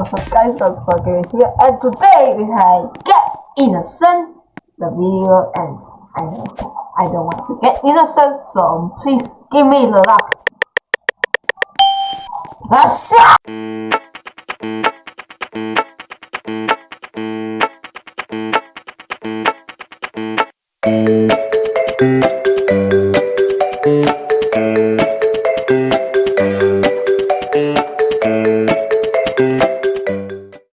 what's up guys, that's Parker here and today we have Get Innocent. The video ends. I know. I don't want to get innocent, so please give me the luck. Let's